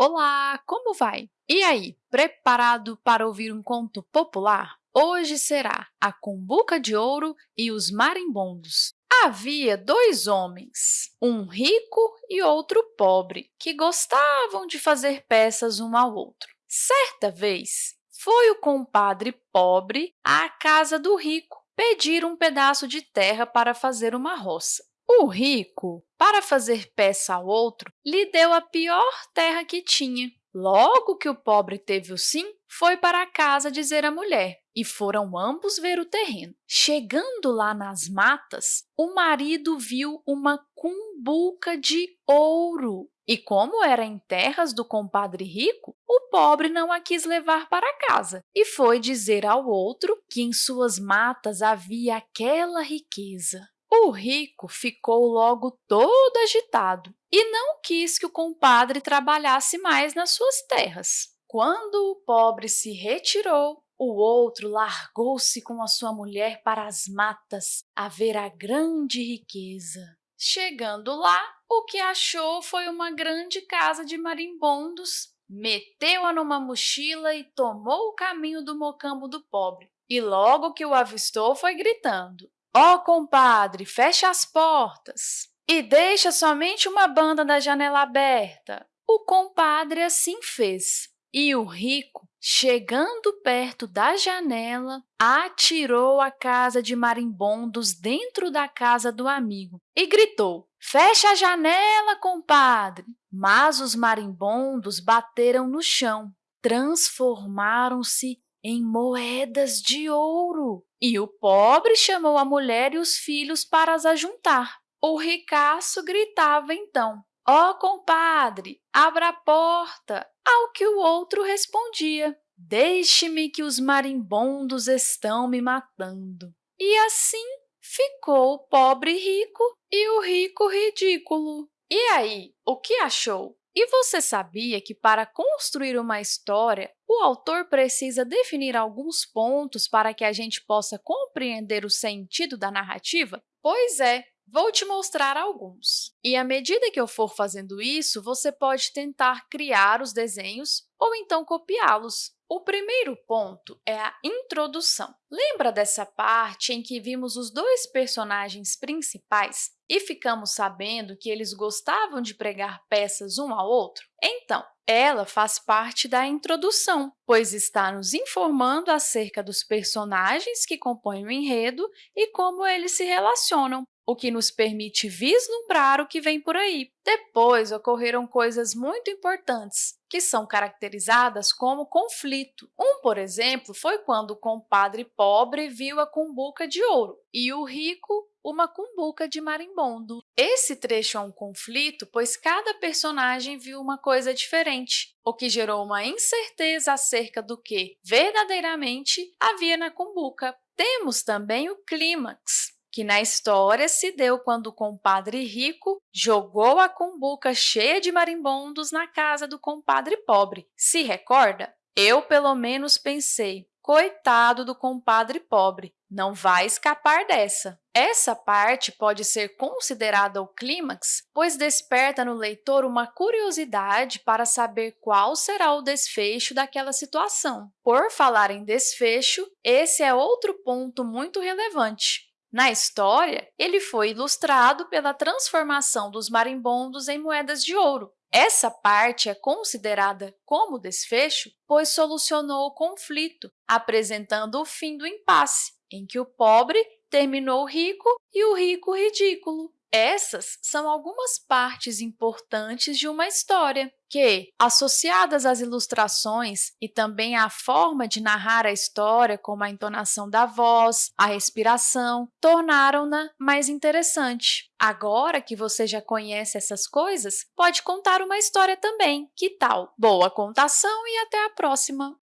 Olá, como vai? E aí, preparado para ouvir um conto popular? Hoje será A Cumbuca de Ouro e os Marimbondos. Havia dois homens, um rico e outro pobre, que gostavam de fazer peças um ao outro. Certa vez, foi o compadre pobre à casa do rico pedir um pedaço de terra para fazer uma roça. O rico, para fazer peça ao outro, lhe deu a pior terra que tinha. Logo que o pobre teve o sim, foi para a casa dizer à mulher, e foram ambos ver o terreno. Chegando lá nas matas, o marido viu uma cumbuca de ouro. E como era em terras do compadre rico, o pobre não a quis levar para casa e foi dizer ao outro que em suas matas havia aquela riqueza. O rico ficou logo todo agitado e não quis que o compadre trabalhasse mais nas suas terras. Quando o pobre se retirou, o outro largou-se com a sua mulher para as matas a ver a grande riqueza. Chegando lá, o que achou foi uma grande casa de marimbondos, meteu-a numa mochila e tomou o caminho do mocambo do pobre. E logo que o avistou, foi gritando, Ó, oh, compadre, fecha as portas e deixa somente uma banda da janela aberta. O compadre assim fez, e o rico, chegando perto da janela, atirou a casa de marimbondos dentro da casa do amigo e gritou, Fecha a janela, compadre! Mas os marimbondos bateram no chão, transformaram-se em moedas de ouro. E o pobre chamou a mulher e os filhos para as ajuntar. O ricaço gritava então, Ó, oh, compadre, abra a porta! Ao que o outro respondia, Deixe-me que os marimbondos estão me matando. E assim ficou o pobre rico e o rico ridículo. E aí, o que achou? E você sabia que, para construir uma história, o autor precisa definir alguns pontos para que a gente possa compreender o sentido da narrativa? Pois é, Vou te mostrar alguns. E à medida que eu for fazendo isso, você pode tentar criar os desenhos ou então copiá-los. O primeiro ponto é a introdução. Lembra dessa parte em que vimos os dois personagens principais e ficamos sabendo que eles gostavam de pregar peças um ao outro? Então, ela faz parte da introdução, pois está nos informando acerca dos personagens que compõem o enredo e como eles se relacionam o que nos permite vislumbrar o que vem por aí. Depois, ocorreram coisas muito importantes, que são caracterizadas como conflito. Um, por exemplo, foi quando o compadre pobre viu a cumbuca de ouro e o rico uma cumbuca de marimbondo. Esse trecho é um conflito, pois cada personagem viu uma coisa diferente, o que gerou uma incerteza acerca do que, verdadeiramente, havia na cumbuca. Temos também o clímax, que na história se deu quando o compadre rico jogou a cumbuca cheia de marimbondos na casa do compadre pobre. Se recorda? Eu, pelo menos, pensei, coitado do compadre pobre, não vai escapar dessa. Essa parte pode ser considerada o clímax, pois desperta no leitor uma curiosidade para saber qual será o desfecho daquela situação. Por falar em desfecho, esse é outro ponto muito relevante. Na história, ele foi ilustrado pela transformação dos marimbondos em moedas de ouro. Essa parte é considerada como desfecho, pois solucionou o conflito, apresentando o fim do impasse, em que o pobre terminou rico e o rico ridículo. Essas são algumas partes importantes de uma história que, associadas às ilustrações e também à forma de narrar a história, como a entonação da voz, a respiração, tornaram-na mais interessante. Agora que você já conhece essas coisas, pode contar uma história também. Que tal? Boa contação e até a próxima!